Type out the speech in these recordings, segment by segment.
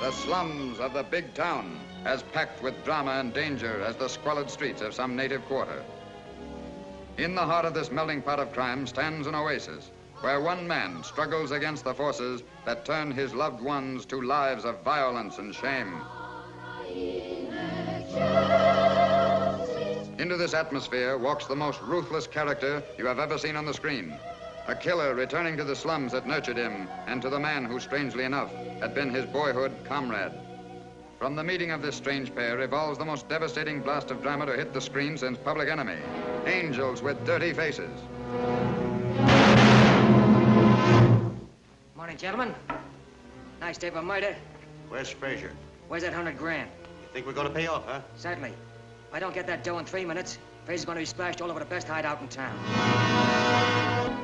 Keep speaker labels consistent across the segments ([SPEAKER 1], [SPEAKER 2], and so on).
[SPEAKER 1] the slums of the big town, as packed with drama and danger as the squalid streets of some native quarter. In the heart of this melting pot of crime stands an oasis, where one man struggles against the forces that turn his loved ones to lives of violence and shame. Into this atmosphere walks the most ruthless character you have ever seen on the screen. A killer returning to the slums that nurtured him and to the man who, strangely enough, had been his boyhood comrade. From the meeting of this strange pair evolves the most devastating blast of drama to hit the screen since Public Enemy. Angels with dirty faces.
[SPEAKER 2] Morning, gentlemen. Nice day for murder.
[SPEAKER 3] Where's Frazier?
[SPEAKER 2] Where's that hundred grand?
[SPEAKER 3] You think we're going to pay off, huh?
[SPEAKER 2] Certainly. If I don't get that dough in three minutes, Frazier's going to be splashed all over the best hideout in town.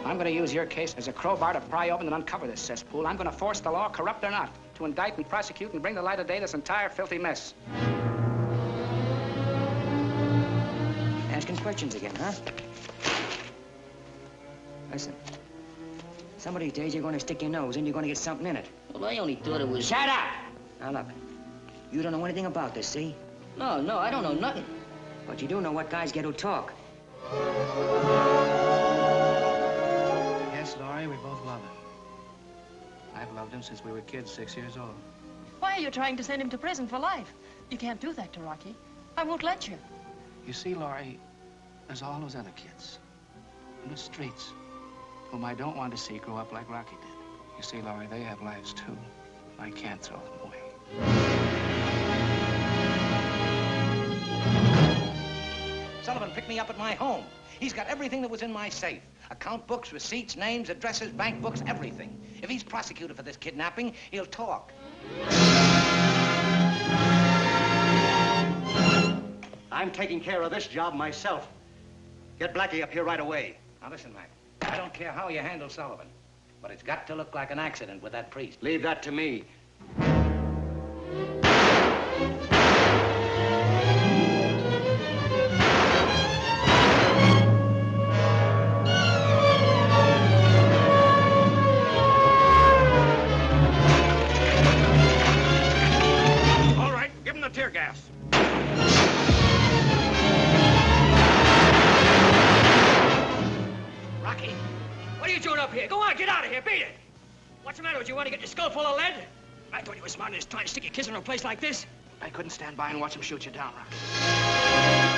[SPEAKER 4] I'm going to use your case as a crowbar to pry open and uncover this cesspool. I'm going to force the law, corrupt or not, to indict and prosecute and bring the light of day this entire filthy mess.
[SPEAKER 2] Asking questions again, huh? Listen. Some of these days you're going to stick your nose in, you're going to get something in it.
[SPEAKER 5] Well, I only thought it was...
[SPEAKER 2] Shut up! Now look, you don't know anything about this, see?
[SPEAKER 5] No, no, I don't know nothing.
[SPEAKER 2] But you do know what guys get who talk.
[SPEAKER 4] Yes, Laurie, we both love him. I've loved him since we were kids, six years old.
[SPEAKER 6] Why are you trying to send him to prison for life? You can't do that to Rocky. I won't let you.
[SPEAKER 4] You see, Laurie, there's all those other kids in the streets whom I don't want to see grow up like Rocky did. You see, Laurie, they have lives too. I can't throw them away. Picked me up at my home. He's got everything that was in my safe. Account books, receipts, names, addresses, bank books, everything. If he's prosecuted for this kidnapping, he'll talk.
[SPEAKER 3] I'm taking care of this job myself. Get Blackie up here right away.
[SPEAKER 4] Now listen, Mac. I don't care how you handle Sullivan, but it's got to look like an accident with that priest.
[SPEAKER 3] Leave that to me.
[SPEAKER 2] Get out of here, beat it! What's the matter with you? Want to get your skull full of lead? I thought you were smart enough to stick your kids in a place like this.
[SPEAKER 4] I couldn't stand by and watch him shoot you down, Rocky.